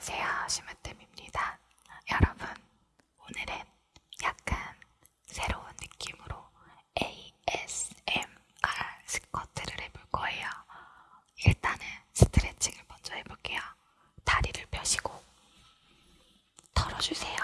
안녕하세요 시마템입니다. 여러분 오늘은 약간 새로운 느낌으로 ASMR 스쿼트를 해볼 거예요. 일단은 스트레칭을 먼저 해볼게요. 다리를 펴시고 털어주세요.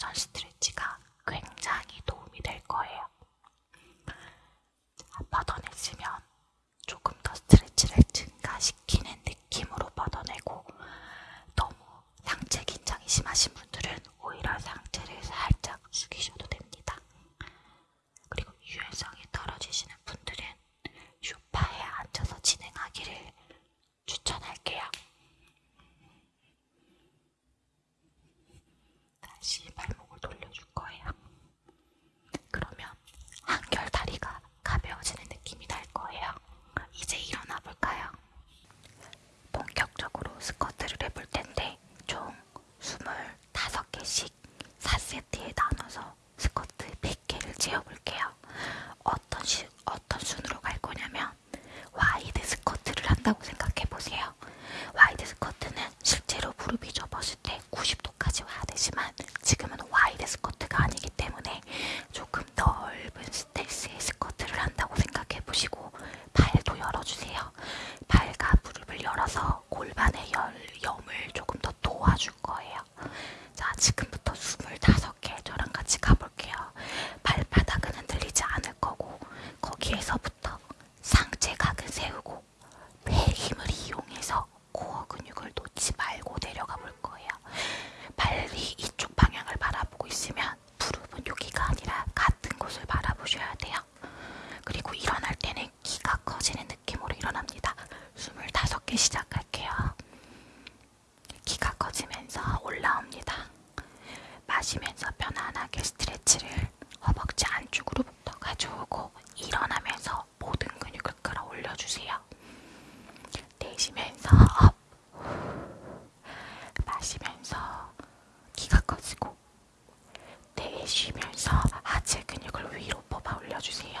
전시드림 다시 발목을 돌려줄 거예요. 그러면 한결 다리가 가벼워지는 느낌이 날 거예요. 이제 일어나 볼까요? 본격적으로 스쿼트를 해볼 텐데 총 25개씩 4세트에 나눠서 스쿼트 100개를 채워볼게요. 어떤, 시, 어떤 순으로 갈 거냐면 와이드 스쿼트를 한다고 생각해요. 지금은 와이드 스커트가 아니기 때문에 쉬면서 하체 근육을 위로 뽑아 올려주세요.